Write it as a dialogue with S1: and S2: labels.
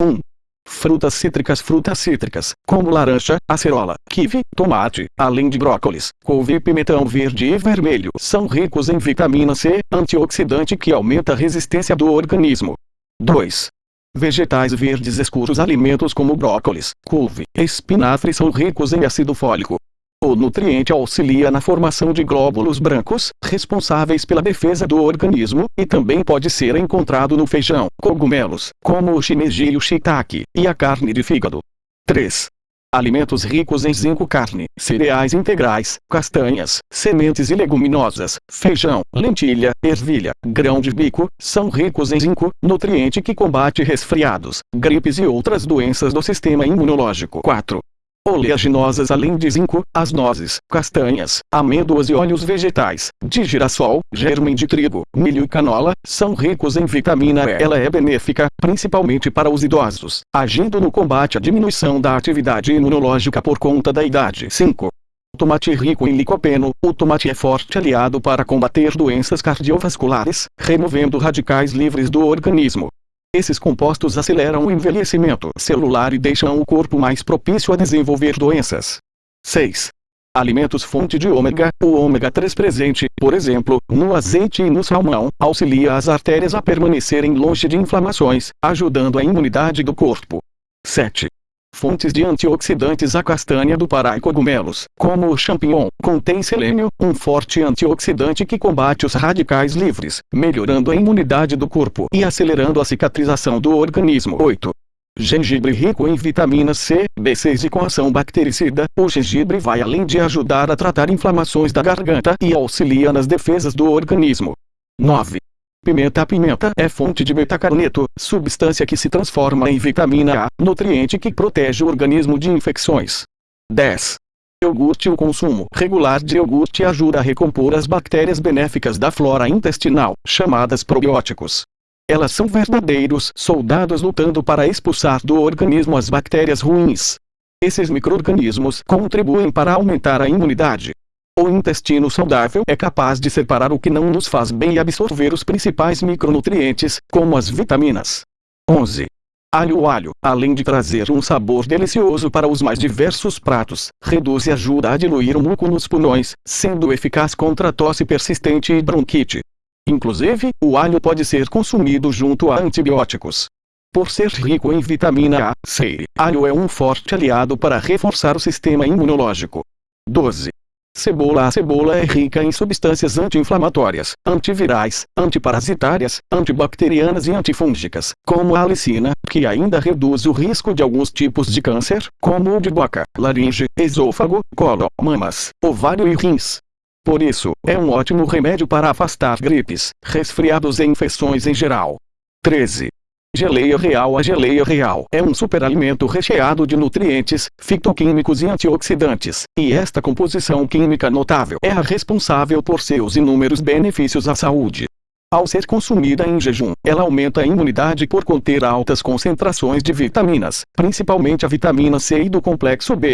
S1: 1. Frutas cítricas Frutas cítricas, como laranja, acerola, kiwi, tomate, além de brócolis, couve e pimentão verde e vermelho, são ricos em vitamina C, antioxidante que aumenta a resistência do organismo. 2. Vegetais verdes escuros Alimentos como brócolis, couve espinafre são ricos em ácido fólico. Nutriente auxilia na formação de glóbulos brancos, responsáveis pela defesa do organismo, e também pode ser encontrado no feijão, cogumelos, como o shimeji e o shiitake, e a carne de fígado. 3. Alimentos ricos em zinco carne, cereais integrais, castanhas, sementes e leguminosas, feijão, lentilha, ervilha, grão de bico, são ricos em zinco, nutriente que combate resfriados, gripes e outras doenças do sistema imunológico. 4 oleaginosas além de zinco, as nozes, castanhas, amêndoas e óleos vegetais, de girassol, germen de trigo, milho e canola, são ricos em vitamina E. Ela é benéfica, principalmente para os idosos, agindo no combate à diminuição da atividade imunológica por conta da idade. 5. Tomate rico em licopeno, o tomate é forte aliado para combater doenças cardiovasculares, removendo radicais livres do organismo. Esses compostos aceleram o envelhecimento celular e deixam o corpo mais propício a desenvolver doenças. 6. Alimentos fonte de ômega, o ômega 3 presente, por exemplo, no azeite e no salmão, auxilia as artérias a permanecerem longe de inflamações, ajudando a imunidade do corpo. 7. Fontes de antioxidantes A castanha do Pará e cogumelos, como o champignon, contém selênio, um forte antioxidante que combate os radicais livres, melhorando a imunidade do corpo e acelerando a cicatrização do organismo. 8. Gengibre rico em vitamina C, B6 e com ação bactericida, o gengibre vai além de ajudar a tratar inflamações da garganta e auxilia nas defesas do organismo. 9. Pimenta pimenta é fonte de betacarneto, substância que se transforma em vitamina A, nutriente que protege o organismo de infecções. 10. Iogurte O consumo regular de iogurte ajuda a recompor as bactérias benéficas da flora intestinal, chamadas probióticos. Elas são verdadeiros soldados lutando para expulsar do organismo as bactérias ruins. Esses microorganismos contribuem para aumentar a imunidade, o intestino saudável é capaz de separar o que não nos faz bem e absorver os principais micronutrientes, como as vitaminas. 11. Alho alho, além de trazer um sabor delicioso para os mais diversos pratos, reduz e ajuda a diluir o muco nos pulmões, sendo eficaz contra tosse persistente e bronquite. Inclusive, o alho pode ser consumido junto a antibióticos. Por ser rico em vitamina A, C, alho é um forte aliado para reforçar o sistema imunológico. 12. Cebola A cebola é rica em substâncias anti-inflamatórias, antivirais, antiparasitárias, antibacterianas e antifúngicas, como a alicina, que ainda reduz o risco de alguns tipos de câncer, como o de boca, laringe, esôfago, colo, mamas, ovário e rins. Por isso, é um ótimo remédio para afastar gripes, resfriados e infecções em geral. 13. Geleia real A geleia real. É um superalimento recheado de nutrientes, fitoquímicos e antioxidantes, e esta composição química notável é a responsável por seus inúmeros benefícios à saúde. Ao ser consumida em jejum, ela aumenta a imunidade por conter altas concentrações de vitaminas, principalmente a vitamina C e do complexo B,